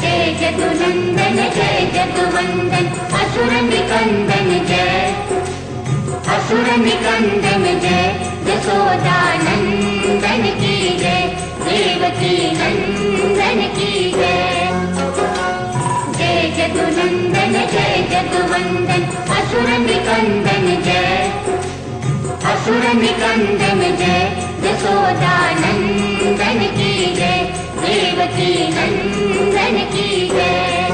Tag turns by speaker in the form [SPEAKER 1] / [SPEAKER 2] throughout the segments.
[SPEAKER 1] जय जदुनन्दन जय जदुवन्दन असुर निकन्दन जय। असुर निकन्दन जय यशोदानन्दन की जय देवकी नन्दन की जय। जय जदुनन्दन जय जदुवन्दन असुर निकन्दन जय। असुर निकन्दन जय यशोदानन्दन की जय देवकी नन्दन की जय।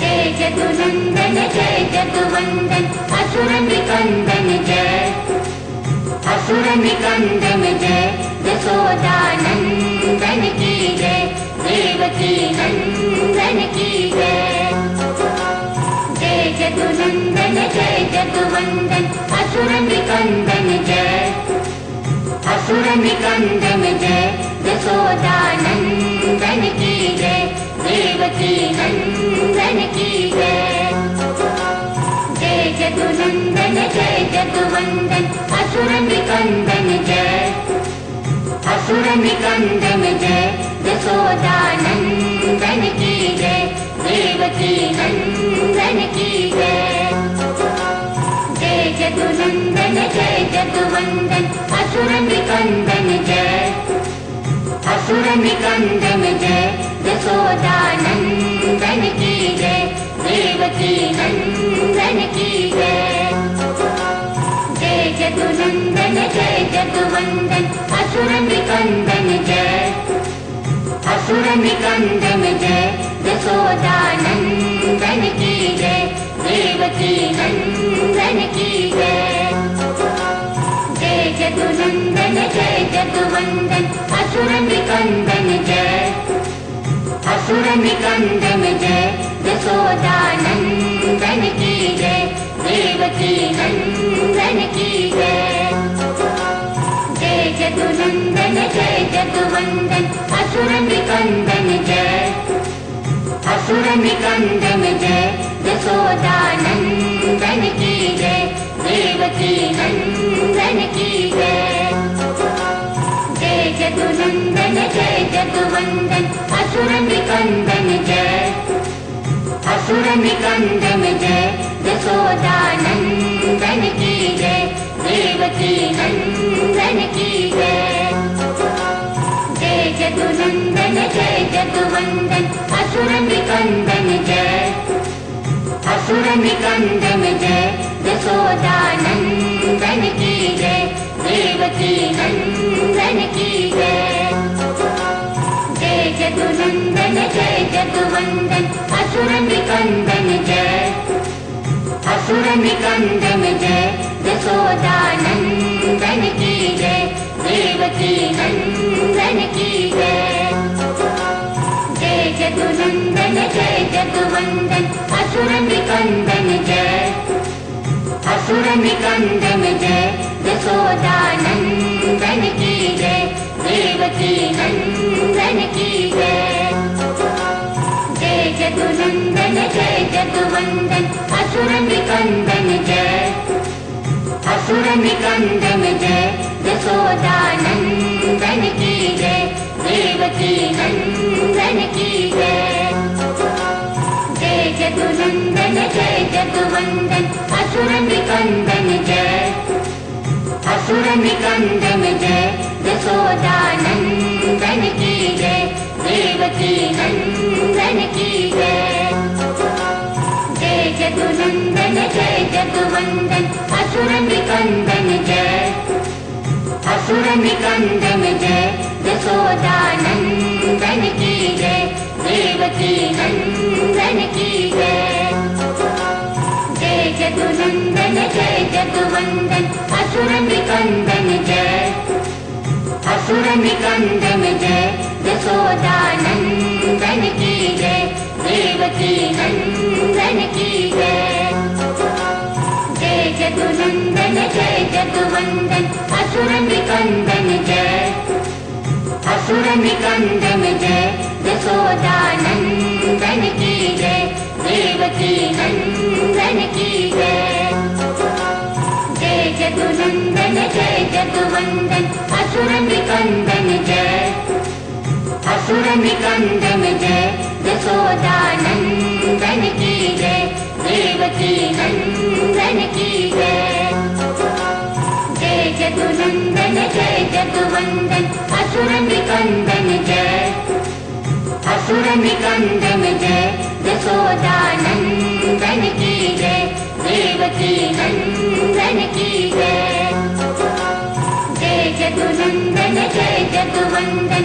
[SPEAKER 1] जय जदुनन्दन जय जदुवन्दन असुर निकन्दन जय। असुर निकन्दन जय यशोदानन्दन की जय। देवकी नन्दन की जय। जय जदुनन्दन जय जदुवन्दन असुर निकन्दन जय। असुर निकन्दन जय की जय देवकी नन्दन की जय। जय जदुनन्दन जय जदुवन्दन असुर निकन्दन जय। असुर निकन्दन जय देवकी नन्दन की जय। जय जदुनन्दन जय असुर निकन्दन जय असुर निकन्दन जय यशोदानन्दन की जय देवकी नन्दन की जय जय जदुनन्दन जय जदुवन्दन असुर निकन्दन जय असुर निकन्दन जय यशोदानन्दन की जय देवकी नन्दन की जय जय जदुनन्दन जय जदुवन्दन असुर निकन्दन जय। असुर निकन्दन जय। यशोदानन्दन की जय। देवकी नन्दन की जय। जय जदुनन्दन जय जदुवन्दन असुर निकन्दन जय। असुर निकन्दन जय। यशोदानन्दन की जय। देवकी नन्दन की जय। जय जदुनन्दन जय। असुर निकन्दन जय देवकी नन्दन जय। जय जदुनन्दन जय जदुवन्दन असुर निकन्दन जय। असुर निकन्दन जय यशोदानन्दन जदुवन्दन असुर निकन्दन जय असुर निकन्दन जय यशोदानन्दन की जय देवकी नन्दन की जय। जय जदुनन्दन जय जदुवन्दन असुर निकन्दन जय। असुर निकन्दन जय यशोदानन्दन की जय देवकी नन्दन की जय जदुवन्दन असुर निकन्दन जय असुर निकन्दन जय जय देवकी नन्दन की जय। जदुवन्दन असुर निकन्दन जय असुर निकन्दन जय यशोदानन्दन की की जय। जय जदुनन्दन जय जदुवन्दन असुर निकन्दन जय। असुर निकन्दन जय की जय देवकी नन्दन की जय। जय जदुनन्दन जय जदुवन्दन असुर निकन्दन जय। असुर निकन्दन जय यशोदानन्दन की जय देवकी नन्दन की जय जय जदुनन्दन जय जदुवन्दन असुर निकन्दन जय असुर निकन्दन जय यशोदानन्दन की जय देवकी नन्दन की जय जय जदुनन्दन जय जदुवन्दन असुर निकन्दन जय असुर निकंदन जय यशोदानंदन की जय देवकी नंदन की जय। जय जदुनंदन जय जदुवंदन असुर निकंदन जय। असुर निकंदन जय यशोदानंदन की जय देवकी नंदन की जय। जय जदुनंदन जय जदुवंदन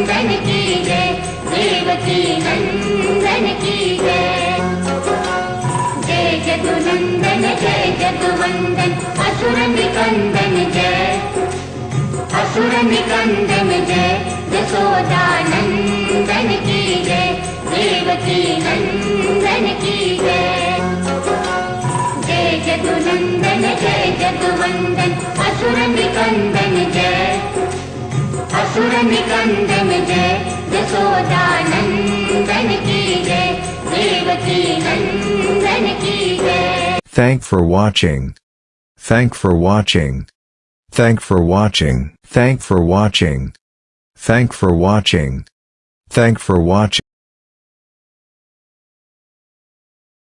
[SPEAKER 1] जय जदुवंदन असुर निकंदन जय असुर निकंदन जय की जय जय जय जदुनंदन जय जदुवंदन असुर निकंदन जय असुर निकंदन जय यशोदानंदन की जय देवकी नंदन की जय
[SPEAKER 2] Thank for watching. Thank for watching. Thank for watching. Thank for watching. Thank for watching. Thank for watching.